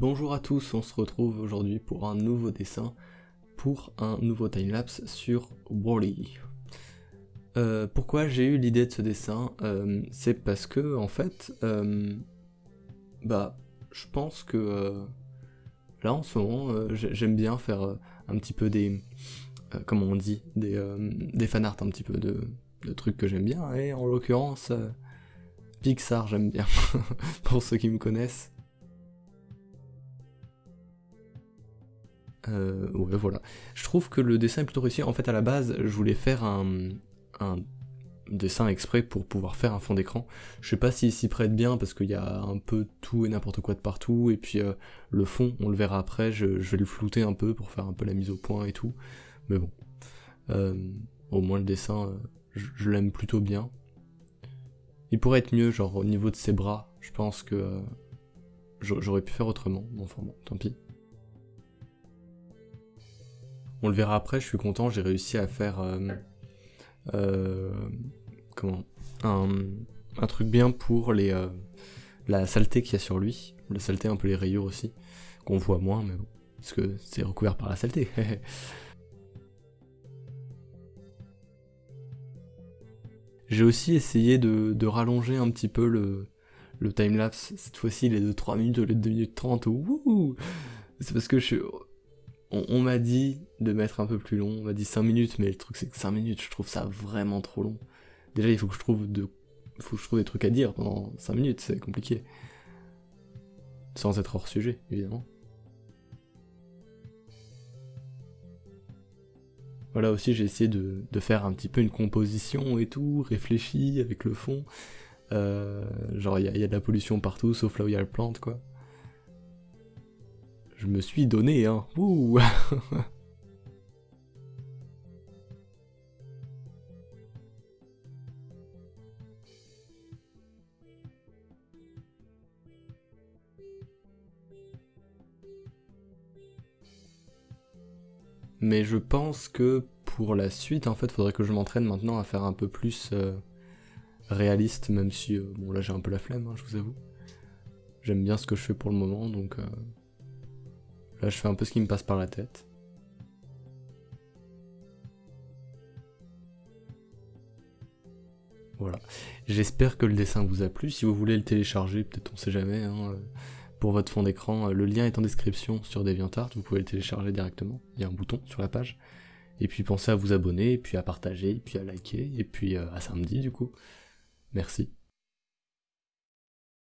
Bonjour à tous, on se retrouve aujourd'hui pour un nouveau dessin, pour un nouveau timelapse sur Wally. Euh, pourquoi j'ai eu l'idée de ce dessin euh, C'est parce que, en fait, euh, bah, je pense que là en ce moment, j'aime bien faire un petit peu des, comment on dit, des, des fanarts un petit peu de, de trucs que j'aime bien, et en l'occurrence, Pixar j'aime bien, pour ceux qui me connaissent. Euh, ouais, voilà. Je trouve que le dessin est plutôt réussi. En fait, à la base, je voulais faire un, dessin exprès pour pouvoir faire un fond d'écran. Je sais pas s'il s'y prête bien parce qu'il y a un peu tout et n'importe quoi de partout. Et puis euh, le fond, on le verra après, je, vais le flouter un peu pour faire un peu la mise au point et tout. Mais bon. Euh, au moins le dessin, je, l'aime plutôt bien. Il pourrait être mieux, genre au niveau de ses bras. Je pense que j'aurais pu faire autrement. Enfin bon, tant pis. On le verra après, je suis content, j'ai réussi à faire euh, euh, comment un, truc bien pour les euh, la saleté qu'il y a sur lui, la saleté un peu les rayures aussi, qu'on voit moins, mais bon, parce que c'est recouvert par la saleté. J'ai aussi essayé de, rallonger un petit peu le, le timelapse. Cette fois-ci, il est de 3 minutes au lieu de 2 minutes 30. C'est parce que je on, m'a dit de mettre un peu plus long, on m'a dit 5 minutes, mais le truc c'est que 5 minutes, je trouve ça vraiment trop long. Déjà, il faut que je trouve de, je trouve des trucs à dire pendant 5 minutes, c'est compliqué. Sans être hors sujet, évidemment. Voilà aussi, j'ai essayé de, faire un petit peu une composition et tout, réfléchi avec le fond. Euh, genre, il y, y, a de la pollution partout, sauf là où il y a la plante, quoi. Je me suis donné, hein. Mais je pense que pour la suite, en fait, faudrait que je m'entraîne maintenant à faire un peu plus euh, réaliste, même si, euh, bon là j'ai un peu la flemme, hein, je vous avoue. J'aime bien ce que je fais pour le moment, donc euh, Là, je fais un peu ce qui me passe par la tête. Voilà. J'espère que le dessin vous a plu. Si vous voulez le télécharger, peut-être on sait jamais, hein, pour votre fond d'écran, le lien est en description sur DeviantArt, vous pouvez le télécharger directement. Il y a un bouton sur la page. Et puis pensez à vous abonner, puis à partager, puis à liker, et puis euh, à samedi du coup. Merci.